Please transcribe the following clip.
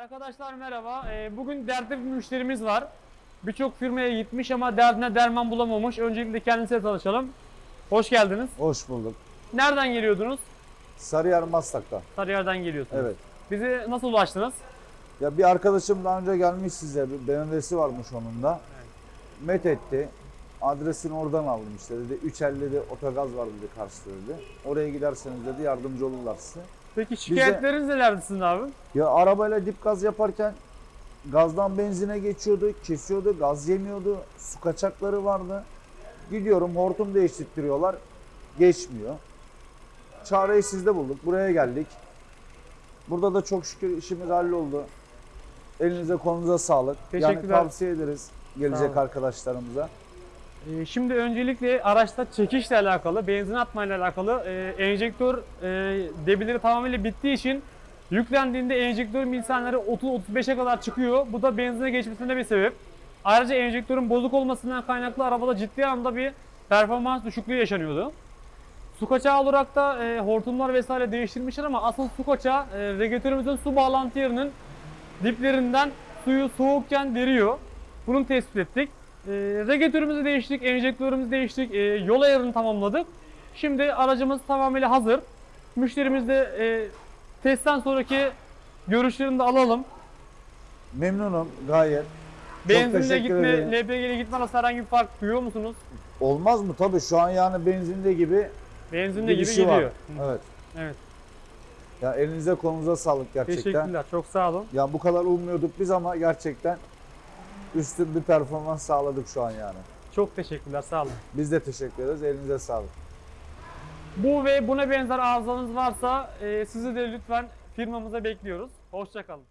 Arkadaşlar merhaba. Ee, Bugün dertli bir müşterimiz var. Birçok firmaya gitmiş ama derdine derman bulamamış. Öncelikle kendisiyle tanışalım. Hoş geldiniz. Hoş bulduk. Nereden geliyordunuz? Sarıyer Maslak'ta. Sarıyer'den geliyorsunuz. Evet. Bize nasıl ulaştınız? Ya bir arkadaşım daha önce gelmiş size. Bir BMW'si varmış onun da. Met etti. Adresini oradan aldım işte dedi. 350'de otogaz var dedi karşıda dedi. Oraya giderseniz dedi yardımcı olurlar size. Peki şikayetleriniz nelerdi sizin abi? Ya arabayla dip gaz yaparken gazdan benzine geçiyordu, kesiyordu, gaz yemiyordu, su kaçakları vardı. Gidiyorum hortum değiştiriyorlar, geçmiyor. Çareyi sizde bulduk, buraya geldik. Burada da çok şükür işimiz halloldu. Elinize kolunuza sağlık. Yani Teşekkürler. tavsiye ederiz gelecek arkadaşlarımıza. Ee, Şimdi öncelikle araçta çekişle alakalı, benzin atmayla alakalı e, enjektör e, debileri tamamıyla bittiği için yüklendiğinde enjektör misanları 30-35'e kadar çıkıyor. Bu da benzine geçmesine bir sebep. Ayrıca enjektörün bozuk olmasından kaynaklı arabada ciddi anda bir performans düşüklüğü yaşanıyordu. Su kaçağı olarak da e, hortumlar vesaire değiştirmişler ama asıl su kaçağı e, regülatörümüzün su bağlantı yerinin diplerinden suyu soğukken veriyor. Bunu tespit ettik. E, regülatörümüzü değiştik, enjektörümüzü değiştik, e, yol ayarını tamamladık. Şimdi aracımız tamamıyla hazır. Müşterimiz de e, testten sonraki görüşlerini de alalım. Memnunum gayet. Benzinle teşekkür gitme, ederim. LPG'yle gitme arasında herhangi bir fark duyuyor musunuz? Olmaz mı? Tabii şu an yani benzinde gibi Benzinle gibi gidişi var. gidiyor. Evet. Evet. Ya elinize kolunuza sağlık gerçekten. Teşekkürler. Çok sağ olun. Ya bu kadar ummuyorduk biz ama gerçekten üstün bir performans sağladık şu an yani. Çok teşekkürler. Sağ olun. Biz de teşekkür ederiz. Elinize sağlık. Bu ve buna benzer arızalarınız varsa e, sizi de lütfen firmamıza bekliyoruz. Hoşçakalın.